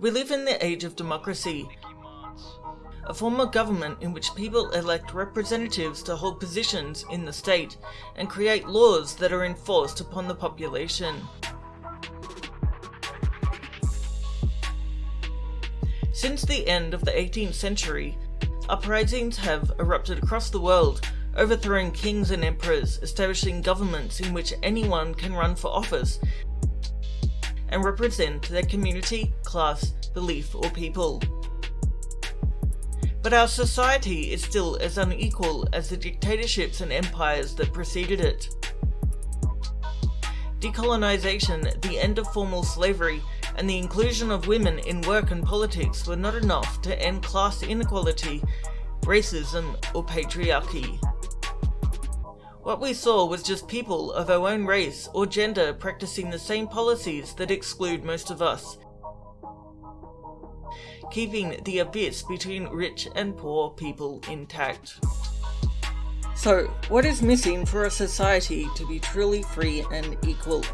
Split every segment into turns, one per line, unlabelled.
We live in the age of democracy, a form of government in which people elect representatives to hold positions in the state and create laws that are enforced upon the population. Since the end of the 18th century, uprisings have erupted across the world, overthrowing kings and emperors, establishing governments in which anyone can run for office and represent their community, class, belief or people. But our society is still as unequal as the dictatorships and empires that preceded it. Decolonization, the end of formal slavery, and the inclusion of women in work and politics were not enough to end class inequality, racism, or patriarchy. What we saw was just people of our own race or gender practicing the same policies that exclude most of us, keeping the abyss between rich and poor people intact. So, what is missing for a society to be truly free and equal?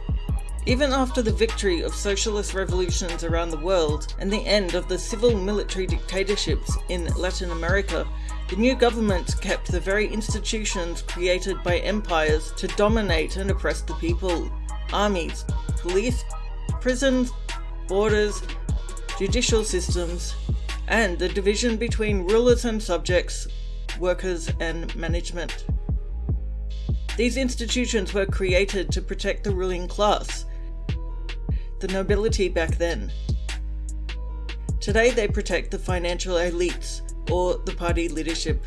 Even after the victory of socialist revolutions around the world and the end of the civil military dictatorships in Latin America, the new government kept the very institutions created by empires to dominate and oppress the people. Armies, police, prisons, borders, judicial systems, and the division between rulers and subjects, workers and management. These institutions were created to protect the ruling class, the nobility back then. Today they protect the financial elites, or the party leadership.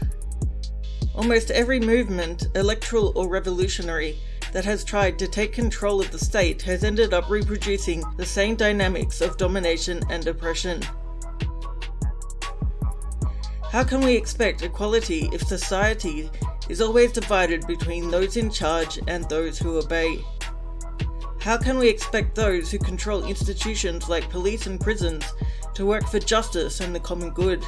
Almost every movement, electoral or revolutionary, that has tried to take control of the state has ended up reproducing the same dynamics of domination and oppression. How can we expect equality if society is always divided between those in charge and those who obey? How can we expect those who control institutions like police and prisons to work for justice and the common good?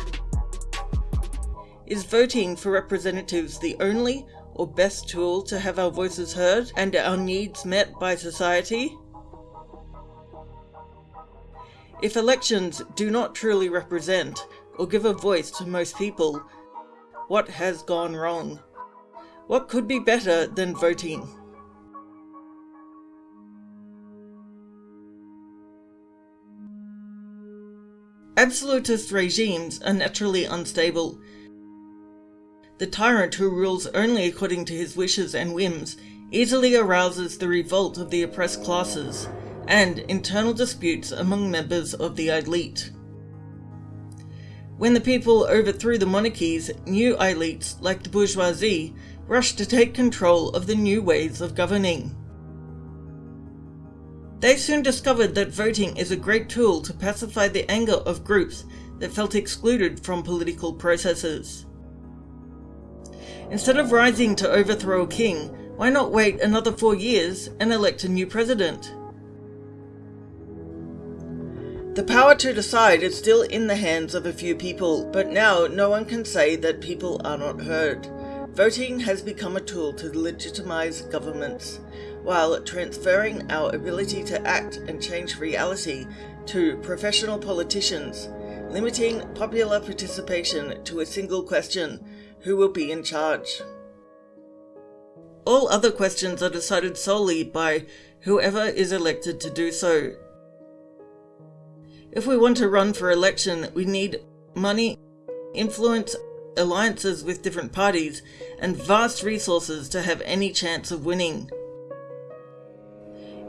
Is voting for representatives the only or best tool to have our voices heard and our needs met by society? If elections do not truly represent or give a voice to most people, what has gone wrong? What could be better than voting? Absolutist regimes are naturally unstable the tyrant who rules only according to his wishes and whims easily arouses the revolt of the oppressed classes and internal disputes among members of the elite. When the people overthrew the monarchies, new elites, like the bourgeoisie, rushed to take control of the new ways of governing. They soon discovered that voting is a great tool to pacify the anger of groups that felt excluded from political processes. Instead of rising to overthrow a king, why not wait another four years and elect a new president? The power to decide is still in the hands of a few people, but now no one can say that people are not heard. Voting has become a tool to legitimize governments, while transferring our ability to act and change reality to professional politicians, limiting popular participation to a single question, who will be in charge. All other questions are decided solely by whoever is elected to do so. If we want to run for election, we need money, influence, alliances with different parties, and vast resources to have any chance of winning.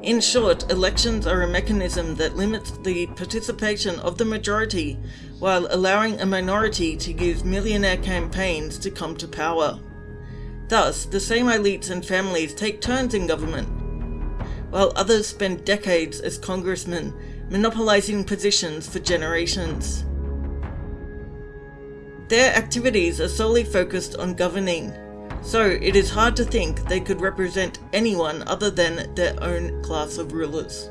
In short, elections are a mechanism that limits the participation of the majority while allowing a minority to use millionaire campaigns to come to power. Thus, the same elites and families take turns in government, while others spend decades as congressmen, monopolizing positions for generations. Their activities are solely focused on governing, so it is hard to think they could represent anyone other than their own class of rulers.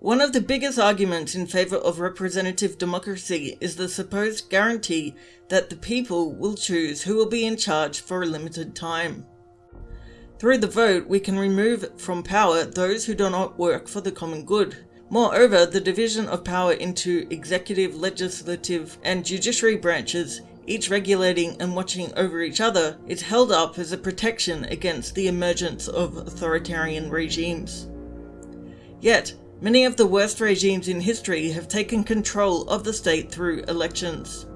One of the biggest arguments in favour of representative democracy is the supposed guarantee that the people will choose who will be in charge for a limited time. Through the vote, we can remove from power those who do not work for the common good. Moreover, the division of power into executive, legislative, and judiciary branches, each regulating and watching over each other, is held up as a protection against the emergence of authoritarian regimes. Yet, many of the worst regimes in history have taken control of the state through elections.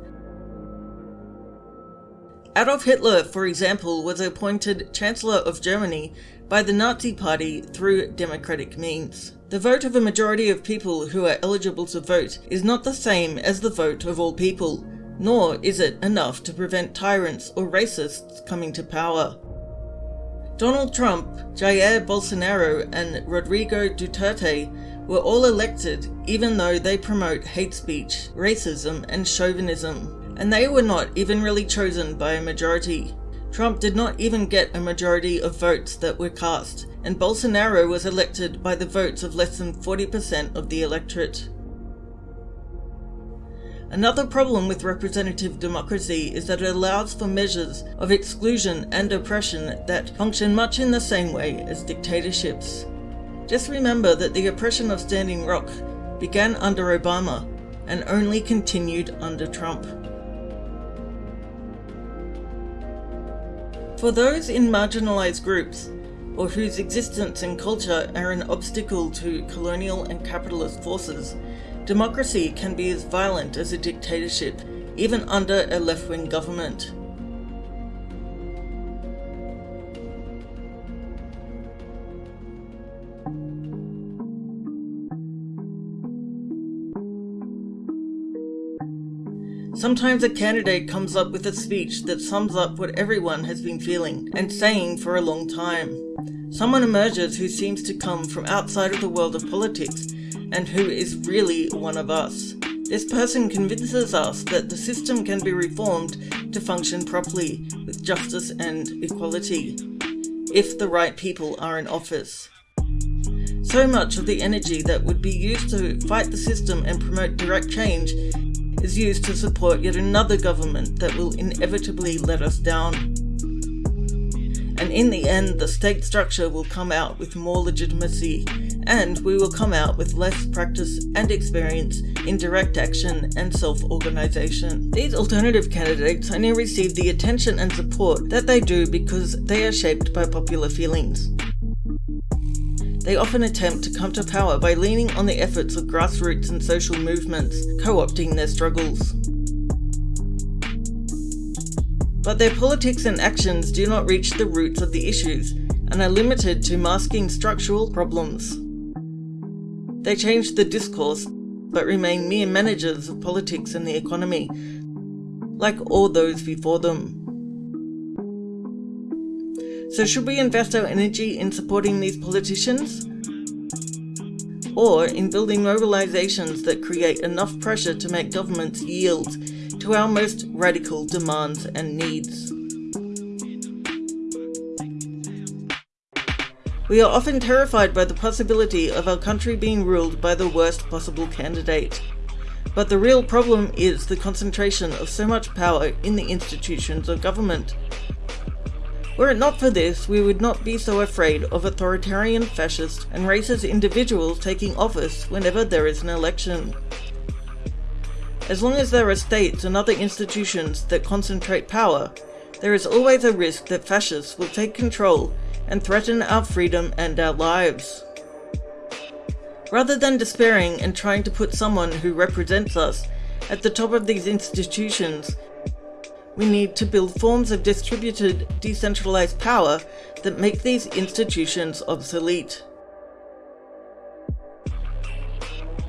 Adolf Hitler, for example, was appointed Chancellor of Germany by the Nazi Party through democratic means. The vote of a majority of people who are eligible to vote is not the same as the vote of all people, nor is it enough to prevent tyrants or racists coming to power. Donald Trump, Jair Bolsonaro and Rodrigo Duterte were all elected even though they promote hate speech, racism and chauvinism and they were not even really chosen by a majority. Trump did not even get a majority of votes that were cast, and Bolsonaro was elected by the votes of less than 40% of the electorate. Another problem with representative democracy is that it allows for measures of exclusion and oppression that function much in the same way as dictatorships. Just remember that the oppression of Standing Rock began under Obama and only continued under Trump. For those in marginalized groups, or whose existence and culture are an obstacle to colonial and capitalist forces, democracy can be as violent as a dictatorship, even under a left-wing government. Sometimes a candidate comes up with a speech that sums up what everyone has been feeling and saying for a long time. Someone emerges who seems to come from outside of the world of politics and who is really one of us. This person convinces us that the system can be reformed to function properly with justice and equality, if the right people are in office. So much of the energy that would be used to fight the system and promote direct change is used to support yet another government that will inevitably let us down. And in the end, the state structure will come out with more legitimacy, and we will come out with less practice and experience in direct action and self-organisation. These alternative candidates only receive the attention and support that they do because they are shaped by popular feelings. They often attempt to come to power by leaning on the efforts of grassroots and social movements, co-opting their struggles. But their politics and actions do not reach the roots of the issues and are limited to masking structural problems. They change the discourse, but remain mere managers of politics and the economy, like all those before them. So should we invest our energy in supporting these politicians? Or in building mobilizations that create enough pressure to make governments yield to our most radical demands and needs? We are often terrified by the possibility of our country being ruled by the worst possible candidate. But the real problem is the concentration of so much power in the institutions of government. Were it not for this, we would not be so afraid of authoritarian, fascist and racist individuals taking office whenever there is an election. As long as there are states and other institutions that concentrate power, there is always a risk that fascists will take control and threaten our freedom and our lives. Rather than despairing and trying to put someone who represents us at the top of these institutions we need to build forms of distributed, decentralized power that make these institutions obsolete.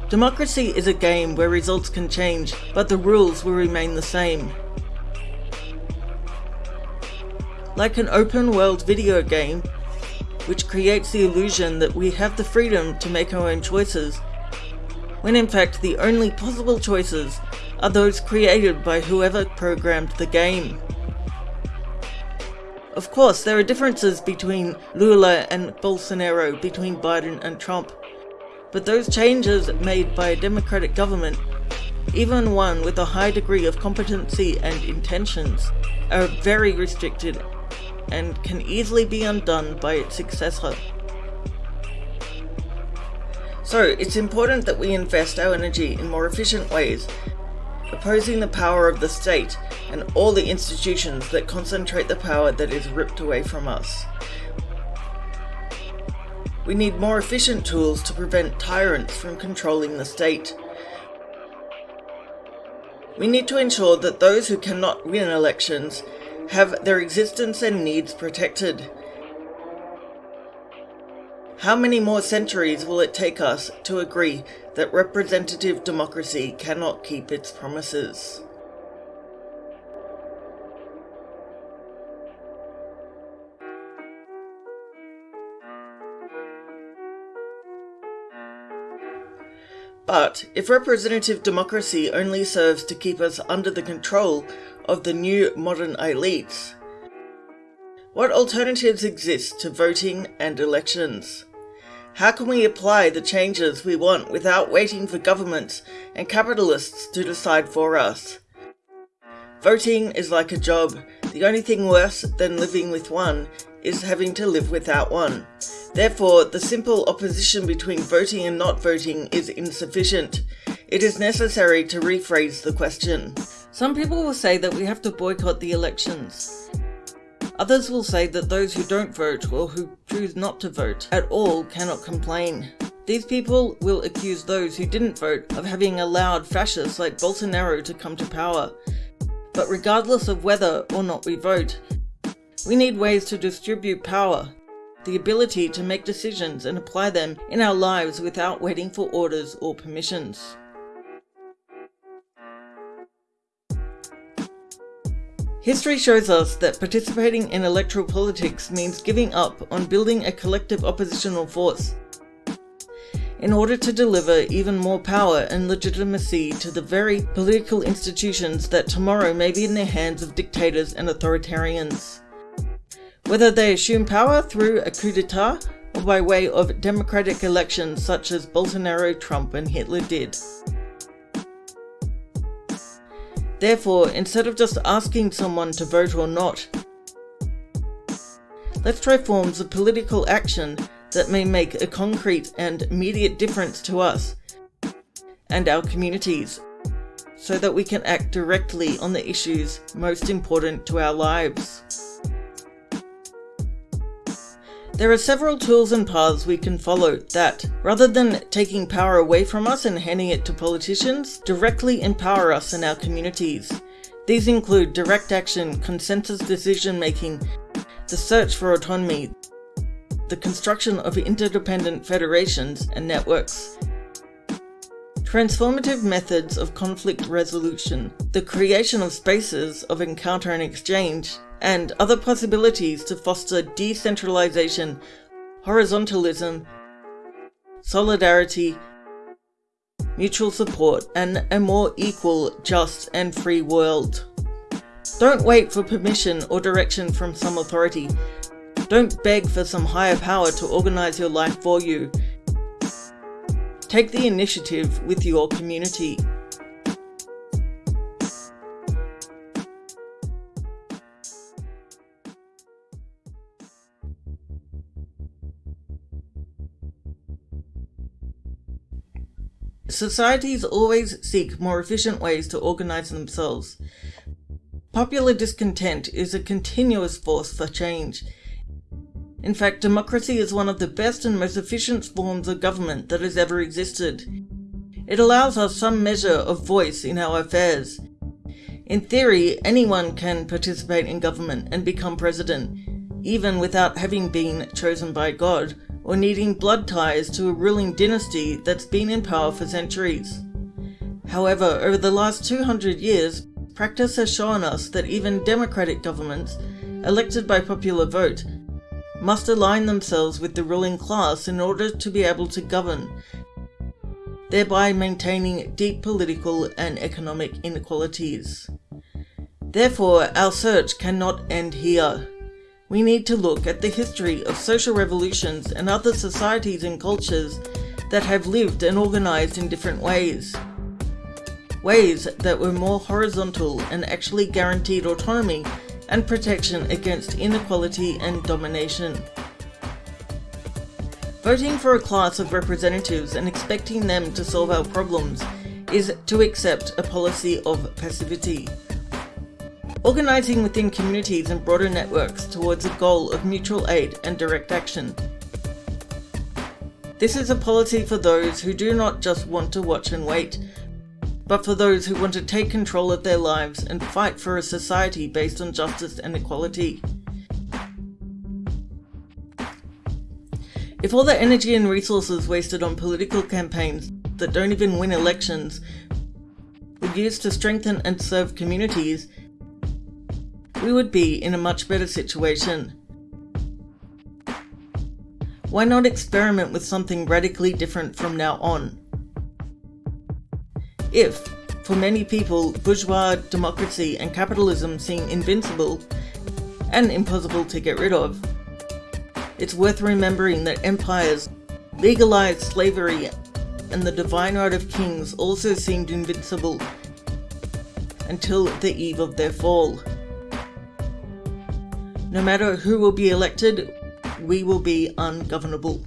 Democracy is a game where results can change, but the rules will remain the same. Like an open world video game, which creates the illusion that we have the freedom to make our own choices, when in fact the only possible choices are those created by whoever programmed the game. Of course, there are differences between Lula and Bolsonaro, between Biden and Trump. But those changes made by a democratic government, even one with a high degree of competency and intentions, are very restricted and can easily be undone by its successor. So it's important that we invest our energy in more efficient ways, opposing the power of the state and all the institutions that concentrate the power that is ripped away from us. We need more efficient tools to prevent tyrants from controlling the state. We need to ensure that those who cannot win elections have their existence and needs protected how many more centuries will it take us to agree that representative democracy cannot keep its promises? But if representative democracy only serves to keep us under the control of the new modern elites, what alternatives exist to voting and elections? How can we apply the changes we want without waiting for governments and capitalists to decide for us? Voting is like a job. The only thing worse than living with one is having to live without one. Therefore, the simple opposition between voting and not voting is insufficient. It is necessary to rephrase the question. Some people will say that we have to boycott the elections. Others will say that those who don't vote or who choose not to vote at all cannot complain. These people will accuse those who didn't vote of having allowed fascists like Bolsonaro to come to power. But regardless of whether or not we vote, we need ways to distribute power, the ability to make decisions and apply them in our lives without waiting for orders or permissions. History shows us that participating in electoral politics means giving up on building a collective oppositional force in order to deliver even more power and legitimacy to the very political institutions that tomorrow may be in the hands of dictators and authoritarians. Whether they assume power through a coup d'etat or by way of democratic elections such as Bolsonaro, Trump and Hitler did. Therefore, instead of just asking someone to vote or not, let's try forms of political action that may make a concrete and immediate difference to us and our communities so that we can act directly on the issues most important to our lives. There are several tools and paths we can follow that, rather than taking power away from us and handing it to politicians, directly empower us in our communities. These include direct action, consensus decision making, the search for autonomy, the construction of interdependent federations and networks, transformative methods of conflict resolution, the creation of spaces of encounter and exchange, and other possibilities to foster decentralization, horizontalism, solidarity, mutual support, and a more equal, just, and free world. Don't wait for permission or direction from some authority. Don't beg for some higher power to organize your life for you. Take the initiative with your community. Societies always seek more efficient ways to organize themselves. Popular discontent is a continuous force for change. In fact, democracy is one of the best and most efficient forms of government that has ever existed. It allows us some measure of voice in our affairs. In theory, anyone can participate in government and become president, even without having been chosen by God or needing blood ties to a ruling dynasty that's been in power for centuries. However, over the last 200 years, practice has shown us that even democratic governments, elected by popular vote, must align themselves with the ruling class in order to be able to govern, thereby maintaining deep political and economic inequalities. Therefore, our search cannot end here we need to look at the history of social revolutions and other societies and cultures that have lived and organised in different ways. Ways that were more horizontal and actually guaranteed autonomy and protection against inequality and domination. Voting for a class of representatives and expecting them to solve our problems is to accept a policy of passivity. Organising within communities and broader networks towards a goal of mutual aid and direct action. This is a policy for those who do not just want to watch and wait, but for those who want to take control of their lives and fight for a society based on justice and equality. If all the energy and resources wasted on political campaigns that don't even win elections were used to strengthen and serve communities, we would be in a much better situation. Why not experiment with something radically different from now on? If, for many people, bourgeois democracy and capitalism seem invincible and impossible to get rid of, it's worth remembering that empires legalized slavery and the divine right of kings also seemed invincible until the eve of their fall. No matter who will be elected, we will be ungovernable.